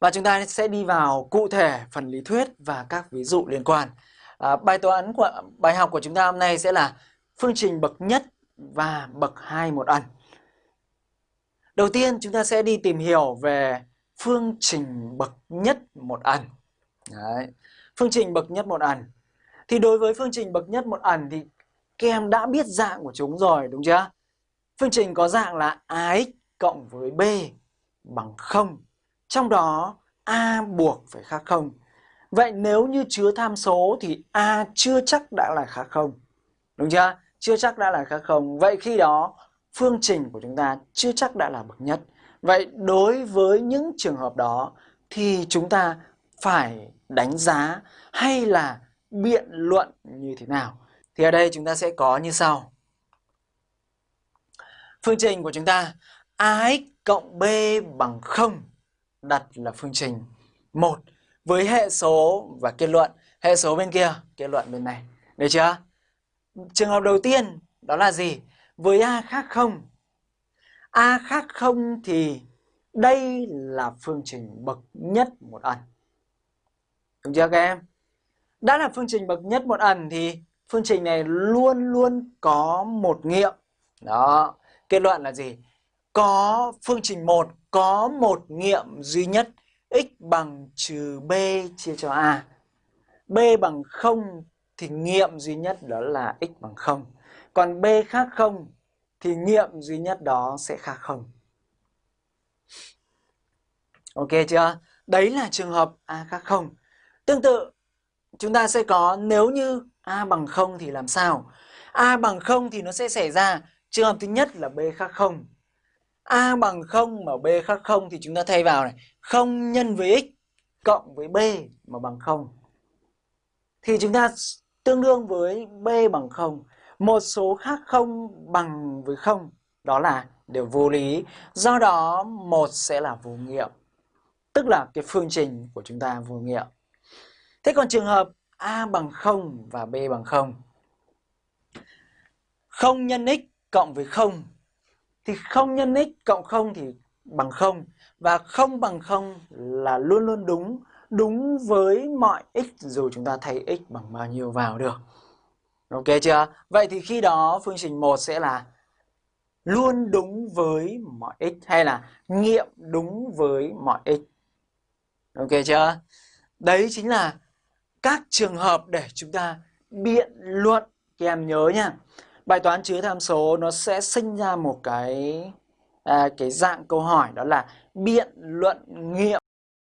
Và chúng ta sẽ đi vào cụ thể phần lý thuyết và các ví dụ liên quan. À, bài toán của bài học của chúng ta hôm nay sẽ là phương trình bậc nhất và bậc hai một ẩn. Đầu tiên chúng ta sẽ đi tìm hiểu về phương trình bậc nhất một ẩn. Đấy. Phương trình bậc nhất một ẩn. Thì đối với phương trình bậc nhất một ẩn thì các em đã biết dạng của chúng rồi đúng chưa? Phương trình có dạng là ax cộng với b bằng 0. Trong đó, a buộc phải khác không Vậy nếu như chứa tham số thì a chưa chắc đã là khác không Đúng chưa? Chưa chắc đã là khác không Vậy khi đó, phương trình của chúng ta chưa chắc đã là bậc nhất. Vậy đối với những trường hợp đó thì chúng ta phải đánh giá hay là biện luận như thế nào? Thì ở đây chúng ta sẽ có như sau. Phương trình của chúng ta ax cộng b bằng 0 đặt là phương trình 1 với hệ số và kết luận. Hệ số bên kia, kết luận bên này. Được chưa? Trường hợp đầu tiên đó là gì? Với a khác 0. a khác 0 thì đây là phương trình bậc nhất một ẩn. Đúng chưa các em? Đã là phương trình bậc nhất một ẩn thì phương trình này luôn luôn có một nghiệm. Đó, kết luận là gì? Có phương trình 1 có một nghiệm duy nhất x bằng trừ b chia cho a. b bằng 0 thì nghiệm duy nhất đó là x bằng 0. Còn b khác 0 thì nghiệm duy nhất đó sẽ khác 0. Ok chưa? Đấy là trường hợp a khác 0. Tương tự, chúng ta sẽ có nếu như a bằng 0 thì làm sao? a bằng 0 thì nó sẽ xảy ra trường hợp thứ nhất là b khác 0 a bằng 0 mà b khác 0 thì chúng ta thay vào này, 0 nhân với x cộng với b mà bằng 0. Thì chúng ta tương đương với b bằng 0. Một số khác 0 bằng với 0, đó là đều vô lý. Do đó một sẽ là vô nghiệm. Tức là cái phương trình của chúng ta vô nghiệm. Thế còn trường hợp A bằng 0 và B bằng 0. 0 nhân x cộng với 0 thì không nhân x cộng 0 thì bằng 0 và không bằng 0 là luôn luôn đúng, đúng với mọi x dù chúng ta thay x bằng bao nhiêu vào được. Ok chưa? Vậy thì khi đó phương trình 1 sẽ là luôn đúng với mọi x hay là nghiệm đúng với mọi x. Ok chưa? Đấy chính là các trường hợp để chúng ta biện luận. Các em nhớ nha. Bài toán chứa tham số nó sẽ sinh ra một cái à, cái dạng câu hỏi đó là biện luận nghiệm